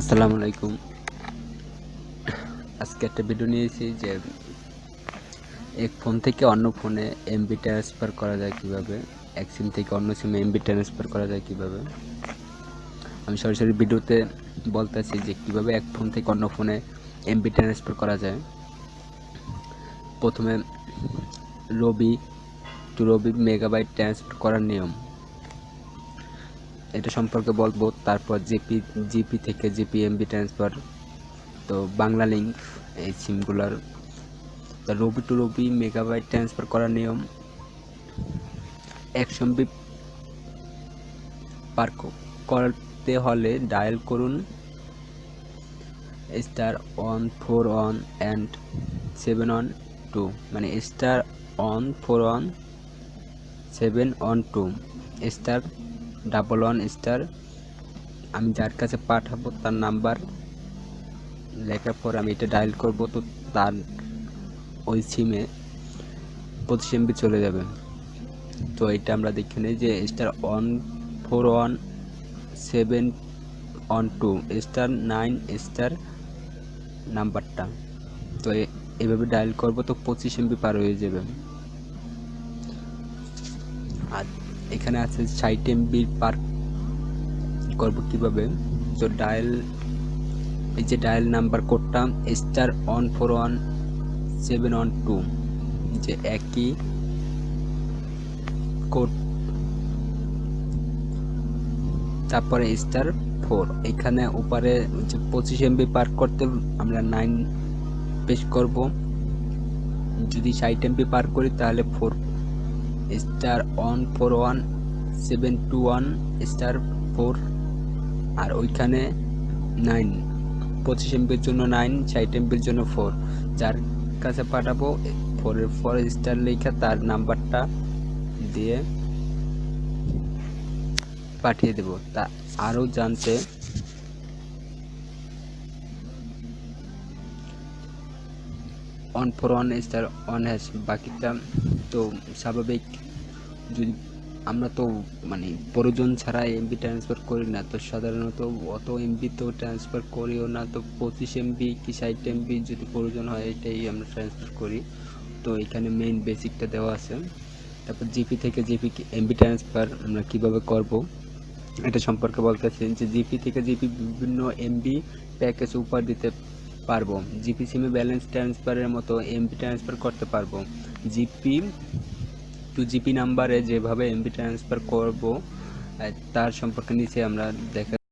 আসসালামু আলাইকুম। আজকে একটা ভিডিও নিয়েছি যে এক ফোন থেকে অন্য ফোনে এমবি ট্রান্সফার করা যায় কীভাবে? এক সিম থেকে অন্য সিমে এমবি ট্রান্সফার করা যায় কীভাবে? আমি সরাসরি ভিডিওতে বলতেছি যে কীভাবে এক ফোন থেকে অন্য ফোনে এমবি ট্রান্সফার করা যায়। প্রথমে Robi to Robi megabyte transfer করার নিয়ম। এটা সম্পর্কে বলব। তারপর জিপি জিপি থেকে জিপি এমবি ট্রান্সফার তো বাংলা লিঙ্ক এই সিমগুলোর। Robi to Robi megabyte transfer করার নিয়ম, একশো এমবি পার করতে হলে ডায়াল করুন star one four one and seven one two মানে star one four one seven one two star double one star আমি যার কাছে পাঠাবো তার নাম্বার। লেখার পর আমি এটা ডায়াল করব তো তার ওই সিমে পঁচিশ এমবি চলে যাবে। তো এটা আমরা দেখে নিই যে star one four one seven one two star nine star নাম্বারটা। তো এভাবে ডায়াল করব তো পঁচিশ এমবি পার হয়ে যাবে। আর এখানে আছে ষাট এমবি পার্ক। করব কীভাবে? তো ডায়াল, এই যে ডায়াল নাম্বার কোডটা, star one four one seven one two. যে একই কোড। তারপরে স্টার ফোর। এখানে উপরে যে পঁচিশ এমবি পার করতে আমরা নাইন পেশ করব। যদি ষাট এমবি পার করি তাহলে four star one four one, seven two one, star four, আর ওইখানে নাইন, পঁচিশ এমবির জন্য নাইন, ষাট এমবির জন্য ফোর। যার কাছে পাঠাবো ফোরের ফোর স্টার লেখা, তার নাম্বারটা দিয়ে পাঠিয়ে দেব। তা আরও জানতে one four one star one hash বাকিটা তো স্বাভাবিক। যদি আমরা তো মানে প্রয়োজন ছাড়া এমবি ট্রান্সফার করি না, তো সাধারণত অত এমবি তো ট্রান্সফার করিও না, তো পঁচিশ এমবি কি ষাট এমবি যদি প্রয়োজন হয় এটাই আমরা ট্রান্সফার করি। তো এখানে মেইন বেসিকটা দেওয়া আছে। তারপর জিপি থেকে জিপি এমবি ট্রান্সফার আমরা কীভাবে করব? এটা সম্পর্কে বলতেছি যে জিপি থেকে জিপি বিভিন্ন এমবি প্যাকেজ উপহার দিতে পারব। জিপি সিমে ব্যালেন্স ট্রান্সফারের মতো এমপি ট্রান্সফার করতে পারব। জিপি টু জিপি নাম্বারে যেভাবে এমবি ট্রান্সফার করব তার সম্পর্কে নিচে আমরা দেখা